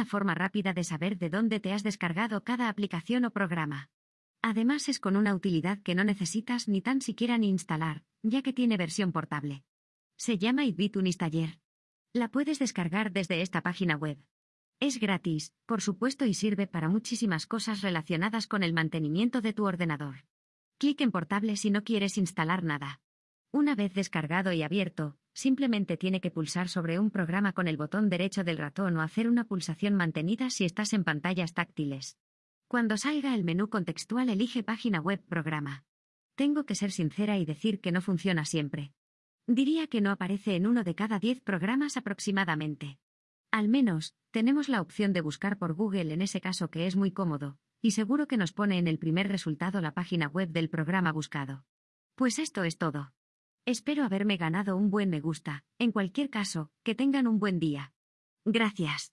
una forma rápida de saber de dónde te has descargado cada aplicación o programa. Además es con una utilidad que no necesitas ni tan siquiera ni instalar, ya que tiene versión portable. Se llama iBitunes Taller. La puedes descargar desde esta página web. Es gratis, por supuesto, y sirve para muchísimas cosas relacionadas con el mantenimiento de tu ordenador. Clic en portable si no quieres instalar nada. Una vez descargado y abierto, simplemente tiene que pulsar sobre un programa con el botón derecho del ratón o hacer una pulsación mantenida si estás en pantallas táctiles. Cuando salga el menú contextual elige página web programa. Tengo que ser sincera y decir que no funciona siempre. Diría que no aparece en uno de cada diez programas aproximadamente. Al menos, tenemos la opción de buscar por Google en ese caso que es muy cómodo, y seguro que nos pone en el primer resultado la página web del programa buscado. Pues esto es todo. Espero haberme ganado un buen me gusta, en cualquier caso, que tengan un buen día. Gracias.